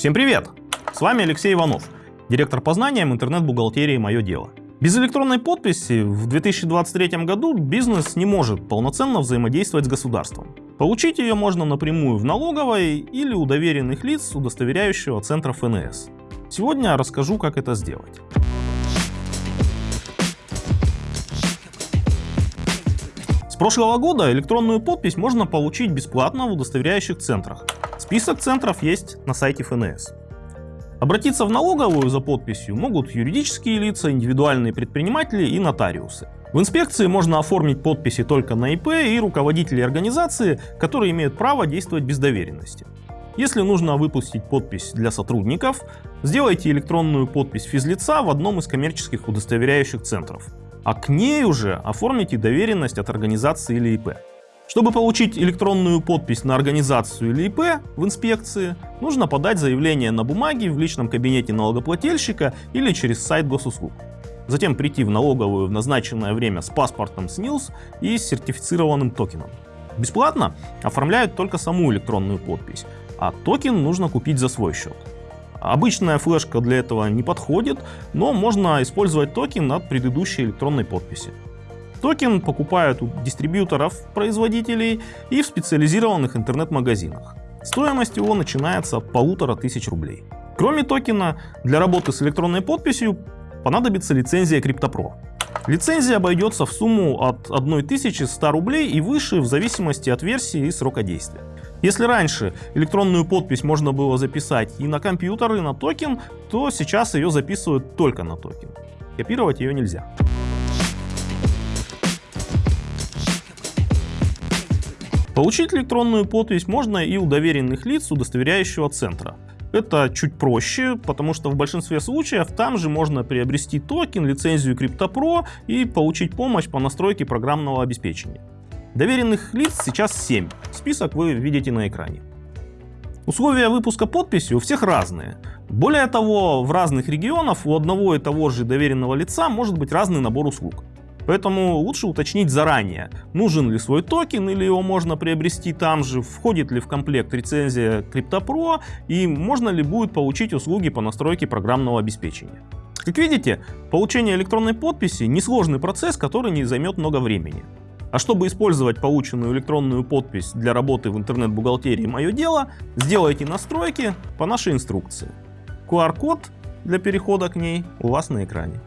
Всем привет! С вами Алексей Иванов, директор по знаниям интернет-бухгалтерии «Мое дело». Без электронной подписи в 2023 году бизнес не может полноценно взаимодействовать с государством. Получить ее можно напрямую в налоговой или у доверенных лиц удостоверяющего центра ФНС. Сегодня расскажу, как это сделать. Прошлого года электронную подпись можно получить бесплатно в удостоверяющих центрах. Список центров есть на сайте ФНС. Обратиться в налоговую за подписью могут юридические лица, индивидуальные предприниматели и нотариусы. В инспекции можно оформить подписи только на ИП и руководителей организации, которые имеют право действовать без доверенности. Если нужно выпустить подпись для сотрудников, сделайте электронную подпись физлица в одном из коммерческих удостоверяющих центров, а к ней уже оформите доверенность от организации или ИП. Чтобы получить электронную подпись на организацию или ИП в инспекции, нужно подать заявление на бумаге в личном кабинете налогоплательщика или через сайт госуслуг. Затем прийти в налоговую в назначенное время с паспортом СНИЛС и с сертифицированным токеном. Бесплатно оформляют только саму электронную подпись, а токен нужно купить за свой счет. Обычная флешка для этого не подходит, но можно использовать токен от предыдущей электронной подписи. Токен покупают у дистрибьюторов-производителей и в специализированных интернет-магазинах. Стоимость его начинается от полутора тысяч рублей. Кроме токена, для работы с электронной подписью понадобится лицензия CryptoPro. Лицензия обойдется в сумму от 1100 рублей и выше в зависимости от версии и срока действия. Если раньше электронную подпись можно было записать и на компьютер, и на токен, то сейчас ее записывают только на токен. Копировать ее нельзя. Получить электронную подпись можно и у доверенных лиц удостоверяющего центра. Это чуть проще, потому что в большинстве случаев там же можно приобрести токен, лицензию CryptoPro и получить помощь по настройке программного обеспечения. Доверенных лиц сейчас 7, список вы видите на экране. Условия выпуска подписи у всех разные. Более того, в разных регионах у одного и того же доверенного лица может быть разный набор услуг. Поэтому лучше уточнить заранее, нужен ли свой токен или его можно приобрести там же, входит ли в комплект лицензия CryptoPro и можно ли будет получить услуги по настройке программного обеспечения. Как видите, получение электронной подписи несложный процесс, который не займет много времени. А чтобы использовать полученную электронную подпись для работы в интернет-бухгалтерии «Мое дело», сделайте настройки по нашей инструкции. QR-код для перехода к ней у вас на экране.